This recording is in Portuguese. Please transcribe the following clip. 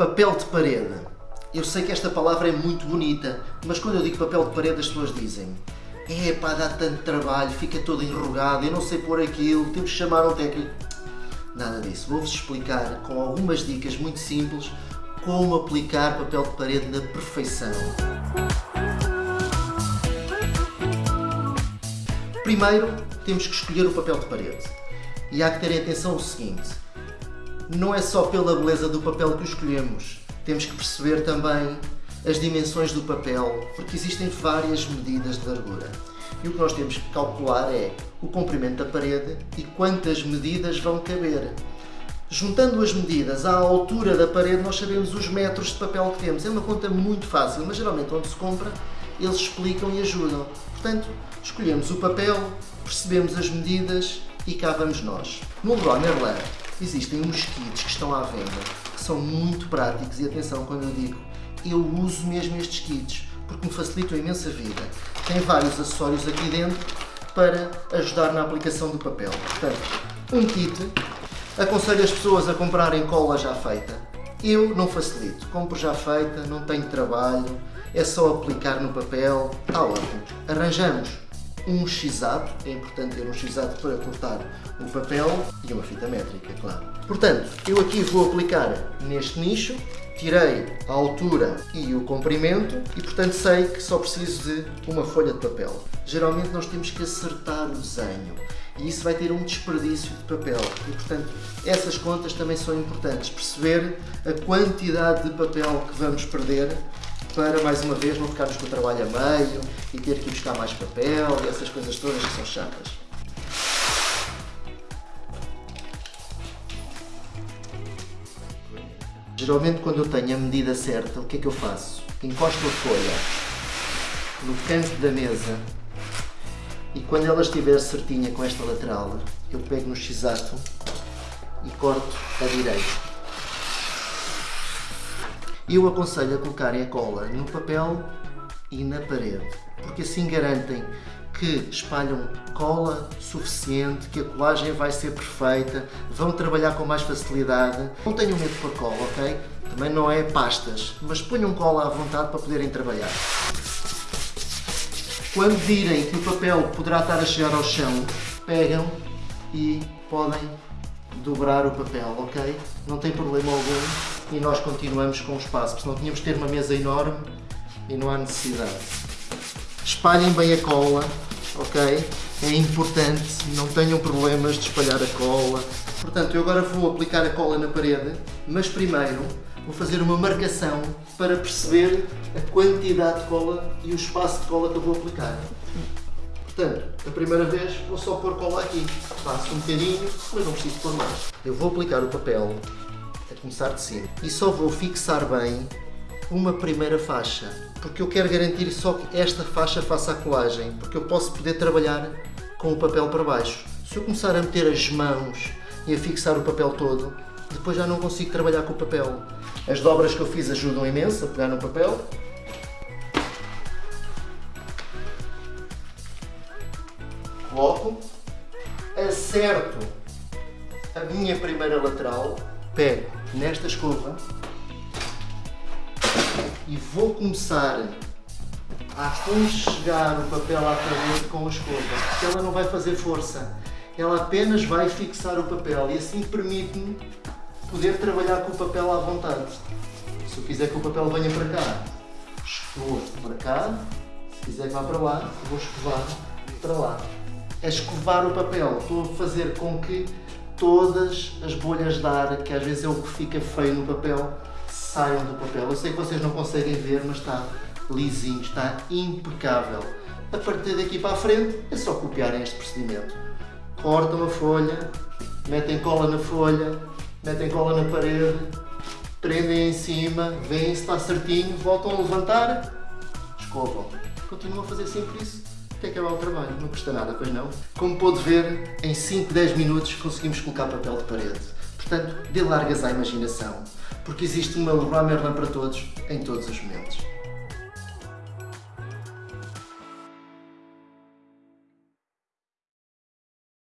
Papel de parede. Eu sei que esta palavra é muito bonita, mas quando eu digo papel de parede as pessoas dizem é pá, dá tanto trabalho, fica todo enrugado, eu não sei pôr aquilo, temos que chamar um técnico. Nada disso. Vou-vos explicar com algumas dicas muito simples como aplicar papel de parede na perfeição. Primeiro, temos que escolher o papel de parede. E há que ter atenção o seguinte, não é só pela beleza do papel que o escolhemos, temos que perceber também as dimensões do papel, porque existem várias medidas de largura. E o que nós temos que calcular é o comprimento da parede e quantas medidas vão caber. Juntando as medidas à altura da parede, nós sabemos os metros de papel que temos. É uma conta muito fácil, mas geralmente onde se compra, eles explicam e ajudam. Portanto, escolhemos o papel, percebemos as medidas e cá vamos nós. No Leroy Merlin existem uns kits que estão à venda, que são muito práticos e atenção quando eu digo, eu uso mesmo estes kits, porque me facilitam imensa vida. Tem vários acessórios aqui dentro para ajudar na aplicação do papel. Portanto, um kit, aconselho as pessoas a comprarem cola já feita. Eu não facilito, compro já feita, não tenho trabalho, é só aplicar no papel, está ótimo. Arranjamos um x-ato, é importante ter um x-ato para cortar o papel e uma fita métrica, claro. Portanto, eu aqui vou aplicar neste nicho, tirei a altura e o comprimento e portanto sei que só preciso de uma folha de papel. Geralmente nós temos que acertar o desenho e isso vai ter um desperdício de papel e portanto essas contas também são importantes, perceber a quantidade de papel que vamos perder para, mais uma vez, não ficarmos com o trabalho a meio e ter que buscar mais papel e essas coisas todas que são chatas. Geralmente, quando eu tenho a medida certa, o que é que eu faço? Encosto a folha no canto da mesa e quando ela estiver certinha com esta lateral, eu pego no x-ato e corto a direita. Eu aconselho a colocarem a cola no papel e na parede, porque assim garantem que espalham cola suficiente, que a colagem vai ser perfeita, vão trabalhar com mais facilidade. Não tenham medo a cola, ok? Também não é pastas, mas ponham cola à vontade para poderem trabalhar. Quando virem que o papel poderá estar a chegar ao chão, pegam e podem dobrar o papel, ok? Não tem problema algum e nós continuamos com o espaço, porque senão tínhamos de ter uma mesa enorme e não há necessidade. Espalhem bem a cola, ok? É importante, não tenham problemas de espalhar a cola. Portanto, eu agora vou aplicar a cola na parede, mas primeiro vou fazer uma marcação para perceber a quantidade de cola e o espaço de cola que eu vou aplicar. Portanto, a primeira vez vou só pôr cola aqui. Faço um bocadinho, mas não preciso pôr mais. Eu vou aplicar o papel a começar de cima. E só vou fixar bem uma primeira faixa, porque eu quero garantir só que esta faixa faça a colagem, porque eu posso poder trabalhar com o papel para baixo. Se eu começar a meter as mãos e a fixar o papel todo, depois já não consigo trabalhar com o papel. As dobras que eu fiz ajudam imenso a pegar no papel. Coloco, acerto a minha primeira lateral, pego nesta escova e vou começar a aconchegar o papel à parede com a escova, porque ela não vai fazer força, ela apenas vai fixar o papel e assim permite-me poder trabalhar com o papel à vontade. Se eu quiser que o papel venha para cá, escovo para cá, se quiser que vá para lá, vou escovar para lá. É escovar o papel, estou a fazer com que todas as bolhas de ar, que às vezes é o que fica feio no papel, saiam do papel. Eu sei que vocês não conseguem ver, mas está lisinho, está impecável. A partir daqui para a frente é só copiarem este procedimento. Cortam a folha, metem cola na folha, metem cola na parede, prendem em cima, veem se está certinho, voltam a levantar, escovam. Continuam a fazer sempre isso até acabar o trabalho. Não custa nada, pois não? Como pôde ver, em 5, 10 minutos conseguimos colocar papel de parede. Portanto, dê largas à imaginação, porque existe uma Leroy Merlin para todos, em todos os momentos.